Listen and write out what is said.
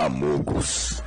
Amogus.